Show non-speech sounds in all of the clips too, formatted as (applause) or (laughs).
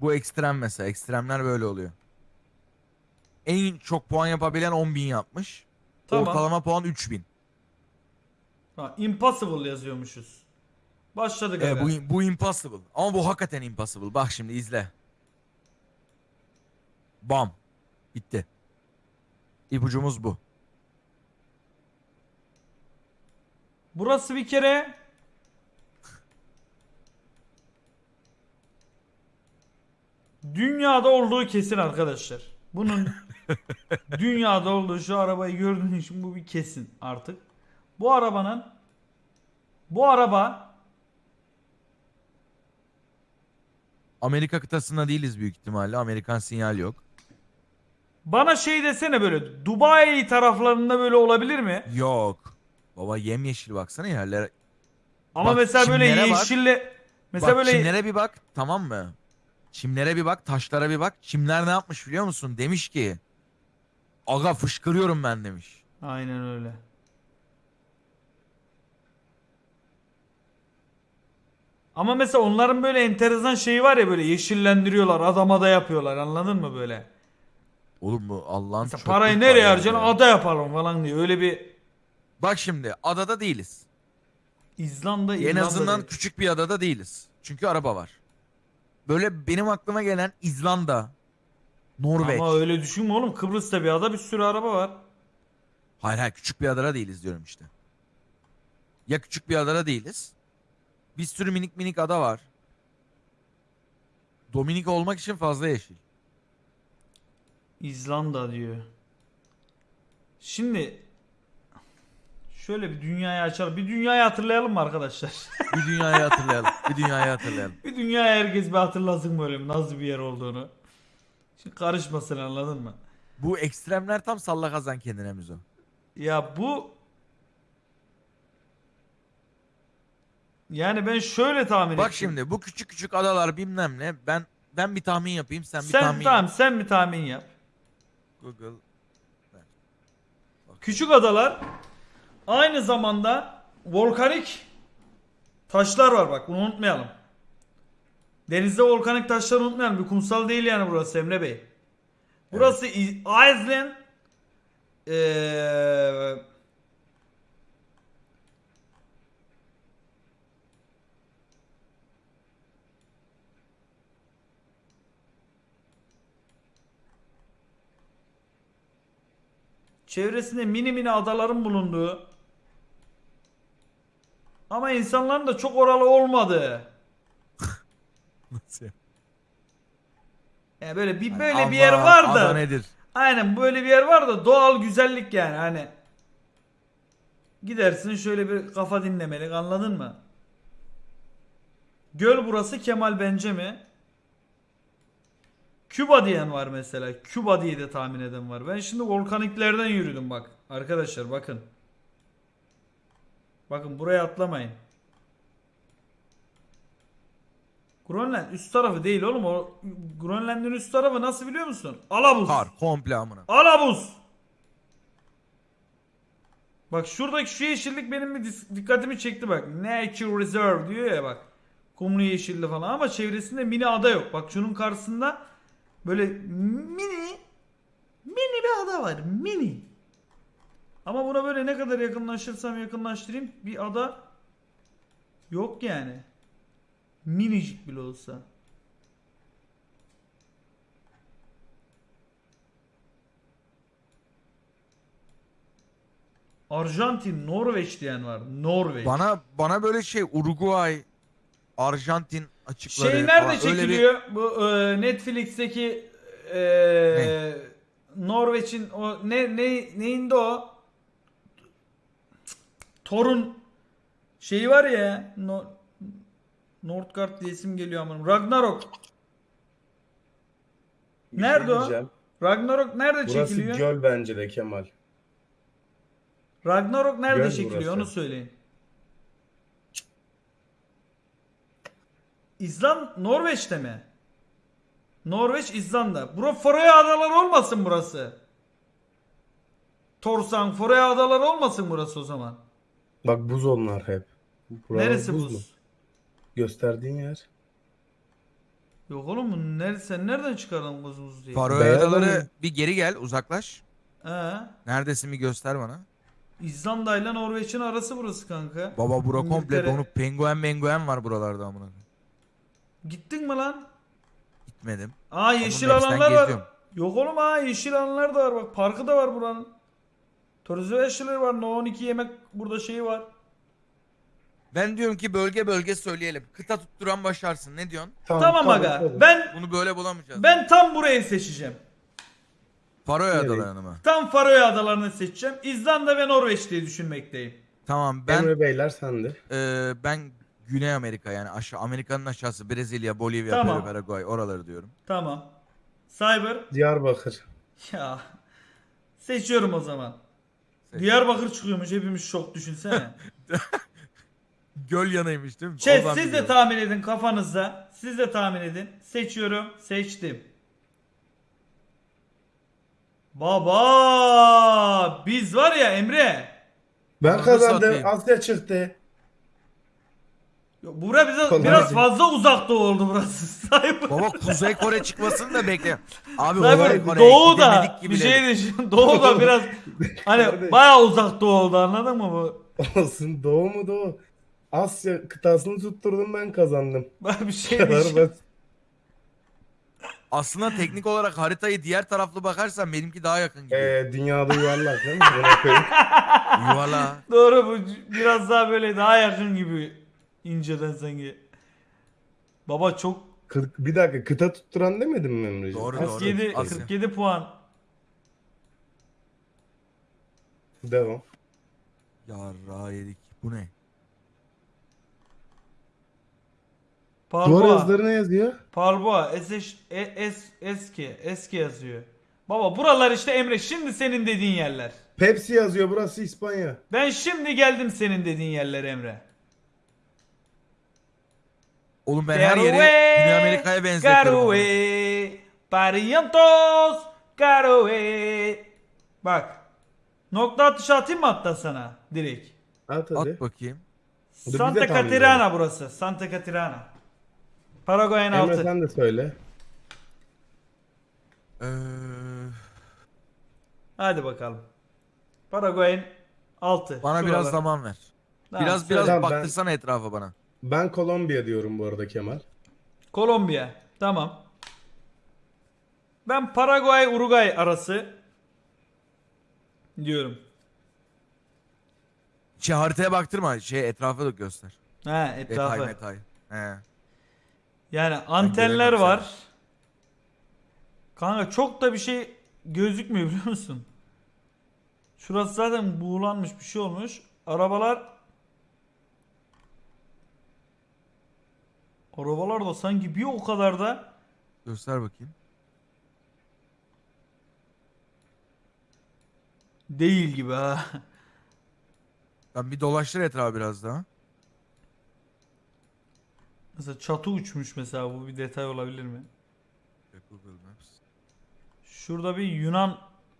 Bu ekstrem mesela. Ekstremler böyle oluyor. En çok puan yapabilen 10.000 yapmış. Tamam. Ortalama puan 3000. Ha, impossible yazıyormuşuz. Başladık Evet, bu, bu impossible. Ama bu hakikaten impossible. Bak şimdi izle. Bam. Bitti. İpucumuz bu. Burası bir kere dünyada olduğu kesin arkadaşlar. Bunun (laughs) dünyada olduğu şu arabayı gördüğün için bu bir kesin artık. Bu arabanın bu araba Amerika kıtasında değiliz büyük ihtimalle. Amerikan sinyal yok. bana şey desene böyle Dubai taraflarında böyle olabilir mi? Yok. Baba yemyeşil baksana yerlere. Ama Bak, mesela böyle bak. yeşille mesela bak böyle çimlere bir bak tamam mı? Çimlere bir bak taşlara bir bak. Çimler ne yapmış biliyor musun? Demiş ki. Aga fışkırıyorum ben demiş. Aynen öyle. Ama mesela onların böyle enteresan şeyi var ya böyle yeşillendiriyorlar adama da yapıyorlar anladın mı böyle? Oğlum bu Allah'ın Mesela çöplük parayı var nereye ya. harcayacaksın ada yapalım falan diye öyle bir Bak şimdi adada değiliz. İzlanda En azından değil. küçük bir adada değiliz. Çünkü araba var. Böyle benim aklıma gelen İzlanda, Norveç. Ama öyle düşünme oğlum Kıbrıs'ta bir ada bir sürü araba var. Hayır hayır küçük bir adada değiliz diyorum işte. Ya küçük bir adada değiliz. Bir sürü minik minik ada var. Dominik olmak için fazla yeşil. İzlanda diyor. Şimdi şöyle bir dünyayı açalım. Bir dünyayı hatırlayalım mı arkadaşlar? (laughs) Bir dünyayı hatırlayalım. Bir dünyayı hatırlayalım. bir dünyayı herkes bir hatırlasın böyle nasıl bir yer olduğunu. Şimdi karışmasın anladın mı? Bu ekstremler tam salla kazan kendine müzo. Ya bu yani ben şöyle tahmin Bak ettim. şimdi bu küçük küçük adalar bilmem ne. Ben ben bir tahmin yapayım sen bir sen tahmin tamam yap. sen bir tahmin yap. Google. Küçük adalar aynı zamanda volkanik taşlar var bak bunu unutmayalım. Denizde volkanik taşları unutmayalım. Bir kumsal değil yani burası Emre Bey. Burası İ- Iceland eee çevresinde mini mini adaların bulunduğu ama insanların da çok oralı olmadığı (laughs) Nasıl ya? yani böyle bir böyle Allah, bir yer var da nedir? Aynen böyle bir yer var da doğal güzellik yani hani. Gidersin şöyle bir kafa dinlemelik anladın mı? Göl burası Kemal Bence mi? Küba diyen var mesela. Küba diye de tahmin eden var. Ben şimdi volkaniklerden yürüdüm bak. Arkadaşlar bakın. Bakın buraya atlamayın. Grönland üst tarafı değil oğlum. O Grönland'ın üst tarafı nasıl biliyor musun? Alabuz. Kar komple amına. Alabuz. Bak şuradaki şu yeşillik benim bir dikkatimi çekti bak. Nature Reserve diyor ya bak. Kumlu yeşilli falan ama çevresinde mini ada yok. Bak şunun karşısında böyle mini mini bir ada var. Mini. Ama buna böyle ne kadar yakınlaşırsam yakınlaştırayım bir ada yok yani. Minicik bile olsa. Arjantin, Norveç diyen var. Norveç. Bana bana böyle şey Uruguay, Arjantin açıkları şey nerede falan öyle bir- çekiliyor? Bu e, Netflix'teki e, Norveç'in o ne ne neyinde o? Thor'un şeyi var ya. No, Nordgard diye isim geliyor ama Ragnarok. Bir Nerede şey o? diyeceğim. Ragnarok nerede Burası çekiliyor? göl bence de Kemal. Ragnarok nerede Göl çekiliyor burası. onu söyleyin. İzland Norveç'te mi? Norveç İzlanda. Bura Foray Adaları olmasın burası. Torsan Foray Adaları olmasın burası o zaman. Bak buz onlar hep. Buralar Neresi buz buz? Gösterdiğin yer. Yok oğlum bu nerede sen nereden çıkardın kuzumuz diye? Faroe Beyaz Adaları mı? bir geri gel uzaklaş. He. Neredesin bir göster bana. İzlanda ile Norveç'in arası burası kanka. Baba bura komple İngiltere. donuk penguen menguen var buralarda amına. koyayım. Gittin mi lan? Gitmedim. Aa yeşil Maps'ten alanlar var. geziyorum. Yok oğlum ha yeşil alanlar da var bak. Parkı da var buranın. Turizm eşyaları var. No 12 yemek burada şeyi var. Ben diyorum ki bölge bölge söyleyelim. Kıta tutturan başarsın. Ne diyorsun? Tamam, aga. tabii. Ben Bunu böyle bulamayacağız. ben tam burayı seçeceğim. Faroe? Adaları'nı mı? Tam Faroe Adalarını seçeceğim. İzlanda ve Norveç diye düşünmekteyim. Tamam ben Emre Beyler sende. e, ben Güney Amerika yani aşağı Amerika'nın aşağısı Brezilya, Bolivya, Tamam. Peru, Paraguay oraları diyorum. Tamam. Cyber. Diyarbakır. Ya. Seçiyorum o zaman. Diyarbakır çıkıyormuş hepimiz şok düşünsene. (laughs) Göl yanıymış değil mi? Chat Oradan siz de tahmin edin kafanızda. Siz de tahmin edin. Seçiyorum. Seçtim. Baba biz var ya Emre. Ben kazandım. satayım. Asya çıktı. Bura bize Kolay biraz gelsin. fazla uzakta oldu burası. (laughs) Cyber. Baba Kuzey Kore çıkmasını da bekle. Abi Cyber, Kuzey Kore'ye Doğu da gidemedik bir şey diyeceğim. (laughs) Doğu da biraz hani Kardeş. bayağı uzakta oldu anladın mı bu? Olsun doğu mu doğu? Asya kıtasını tutturdum ben kazandım. (laughs) Ben bir şey Kadar basit. Aslında teknik olarak haritayı diğer taraflı bakarsan benimki daha yakın gidiyor. Ee, dünyada yuvarlak değil mi? Buna koyayım. Yuvala. Doğru bu biraz daha böyle daha yakın gibi inceden sanki. Baba çok Kı- bir dakika kıta tutturan demedim mi Emre'ciğim? Doğru, Asya doğru. 47 kıtası. 47 puan. Devam. Yarra yedik. Bu ne? Duvar Parboğa. yazıları ne yazıyor? Parboğa. Es, e, es, eski. Eski yazıyor. Baba buralar işte Emre şimdi senin dediğin yerler. Pepsi yazıyor burası İspanya. Ben şimdi geldim senin dediğin yerlere Emre. Oğlum ben her yeri Güney Amerika'ya benzetiyorum. ama. Caroe, Parientos, Caroe. Bak. Nokta atışı atayım mı hatta sana direkt? At hadi. At bakayım. Santa tahmin Catarina burası. Santa Catarina. Paraguay'ın Emre altı. sen de söyle. Ee, Hadi bakalım. Paraguay'ın altı. bana Şuralar. biraz zaman ver. Tamam, biraz söyle. biraz Tamam, ben- baktırsana etrafa bana. Ben Kolombiya diyorum bu arada Kemal. Kolombiya. Tamam. Ben Paraguay Uruguay arası diyorum. Şey haritaya baktırma. Şey etrafa da göster. He Detay etrafı. metay. He. Yani antenler var. Kanka çok da bir şey gözükmüyor biliyor musun? Şurası zaten buğulanmış bir şey olmuş. Arabalar Arabalar da sanki bir o kadar da Göster bakayım. değil gibi ha. (laughs) Ben bir dolaştır etrafı biraz daha. Mesela çatı uçmuş mesela bu bir detay olabilir mi? Google Maps. Şurada bir Yunan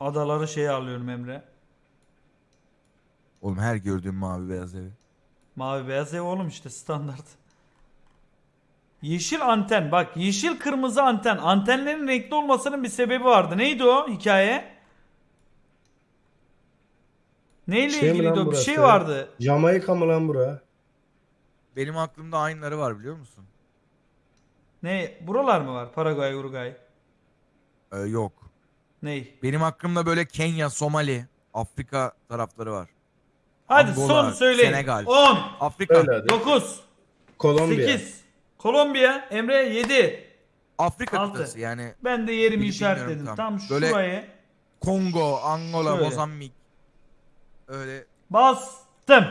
adaları şey alıyorum Emre. Oğlum her gördüğüm mavi beyaz evi. Mavi beyaz ev oğlum işte standart. Yeşil anten bak yeşil kırmızı anten. Antenlerin renkli olmasının bir sebebi vardı. Neydi o hikaye? Neyle Şey ilgiliydi o? Bir şey vardı. Jamaika mı lan bura? Benim aklımda aynıları var biliyor musun? Ne? Buralar mı var? Paraguay, Uruguay. Ee, yok. Ney? Benim aklımda böyle Kenya, Somali, Afrika tarafları var. Hadi Angola, son söyleyin. Senegal. 10, Afrika. Öyle hadi. 9, Kolombiya. 8. Kolombiya, Emre 7. Afrika Altı. kıtası yani Ben de yerimi Bilmiyorum işaretledim. tam. Tam Böyle- şurayı Kongo, Angola, Şöyle. Mozambik. Öyle bastım.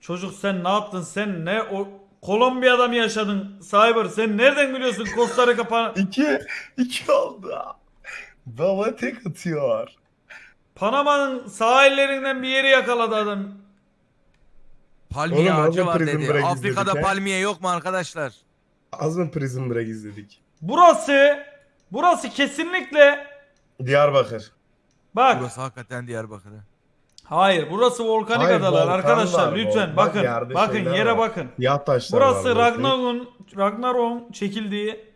Çocuk sen ne yaptın? Sen ne o Kolombiya'da mı yaşadın? Cyber sen nereden biliyorsun Costa Rica pa- (laughs) İki, iki oldu. Baba tek atıyor. Panama'nın sahillerinden bir yeri yakaladı adam. Palmiye Oğlum, ağacı var Prison dedi. Break Afrika'da izledik, he? palmiye yok mu arkadaşlar? Az mı Prison Break izledik? Burası burası kesinlikle Diyarbakır. bak Burası hakikaten Diyarbakır'ı. Hayır burası volkanik Hayır, adalar volkan arkadaşlar var, lütfen bakın yerde bakın şeyler yere var. bakın. Siyah taşlar Burası var. Ragnarok'un Ragnarok'un çekildiği.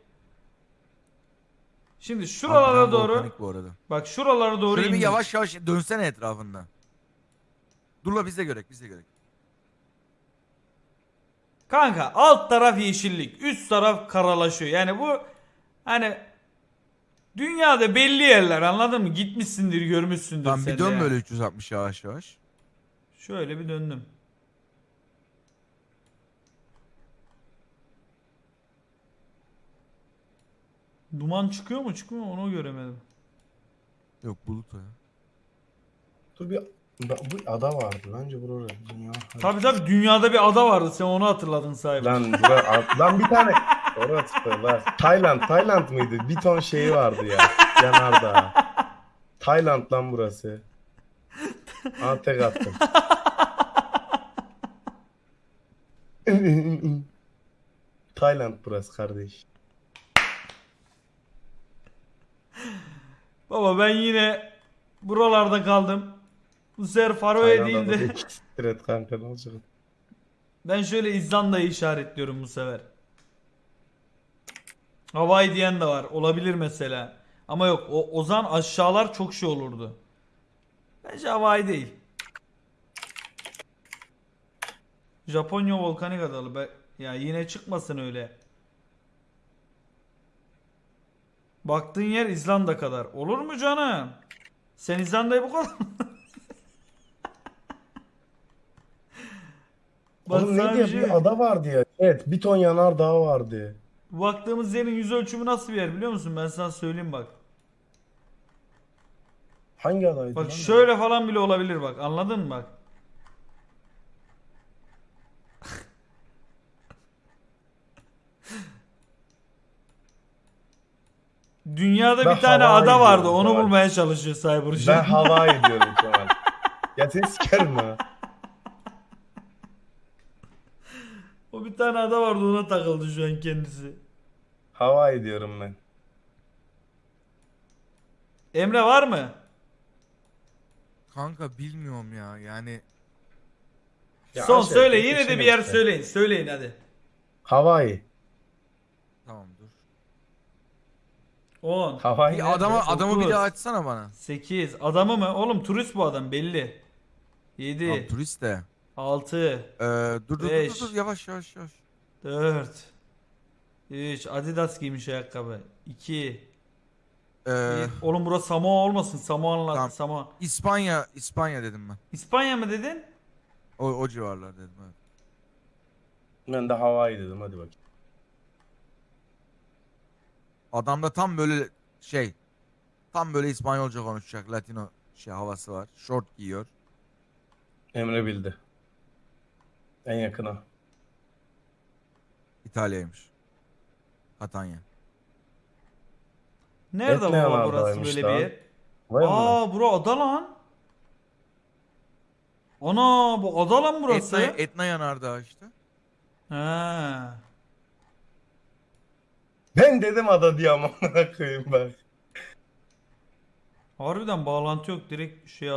Şimdi şuralara doğru volkanik bu arada. bak şuralara doğru Şöyle bir indik. yavaş yavaş dönsene etrafında. Dur la biz de görek biz de görek. Kanka alt taraf yeşillik, üst taraf karalaşıyor. Yani bu hani dünyada belli yerler anladın mı? Gitmişsindir, görmüşsündür Tamam sen bir de dön yani. böyle 360 yavaş yavaş. Şöyle bir döndüm. Duman çıkıyor mu çıkmıyor mu onu göremedim. Yok bulut o ya. Dur bir Ba- bu ada vardı. Bence burada dünya. Tabi tabi dünyada bir ada vardı sen onu hatırladın sahibi. Lan bura, lan bir tane orası lan. Tayland, Tayland mıydı? Bir ton şeyi vardı ya. Yanardağ. Tayland lan burası. Aa tek attım. Tayland burası kardeş. Baba ben yine buralarda kaldım. Bu sefer Faroe değil de siktir kanka ne olacak? ben şöyle İzlanda'yı işaretliyorum bu sefer. Hawaii diyen de var. Olabilir mesela. Ama yok o Ozan aşağılar çok şey olurdu. Bence Hawaii değil. Japonya volkanik adalı. Be ya yine çıkmasın öyle. Baktığın yer İzlanda kadar. Olur mu canım? Sen İzlanda'yı bu kadar (laughs) Oğlum ne diye bir ada vardı ya. Evet bir ton yanardağ vardı. Baktığımız yerin yüz ölçümü nasıl bir yer biliyor musun? Ben sana söyleyeyim bak. Hangi adaydı Bak lan? şöyle falan bile olabilir bak. Anladın mı bak? (laughs) Dünyada Ben bir tane Hawaii ada vardı. Onu bulmaya çalışıyor Cyber şu Ben an. Hawaii diyorum (laughs) Kemal. Ya seni sikerim ha. Bir tane ada vardı ona takıldı şu an kendisi. Hawaii diyorum ben. Emre var mı? Kanka bilmiyorum ya yani. Ya Son söyle yine de bir yer işte. söyleyin. Söyleyin hadi. Hawaii. Tamam dur. 10 Hawaii. Bir adamı dokuz. adamı bir daha açsana bana. 8 Adamı mı? Oğlum turist bu adam belli. 7 Tamam turist de. 6 Ee, dur dur, dur Beş. dur dur yavaş yavaş yavaş. 4 3 Adidas giymiş ayakkabı 2 Ee, Oğlum burası Samoa olmasın Samoa'nın Tamam. Samoa İspanya İspanya dedim ben. İspanya mı dedin? O, o civarlar dedim evet. Ben de Hawaii dedim hadi bakayım. Adamda tam böyle şey tam böyle İspanyolca konuşacak Latino şey havası var. Short giyiyor. Emre bildi. En yakına. İtalya'ymış. Catania. Nerede Etne baba burası böyle bir yer? Vay? Aa bura ada lan. Ana bu ada lan burası. Etna, Etna yanardağı işte. Ha. Ben dedim ada diye amına koyayım ben. Harbiden bağlantı yok direkt şey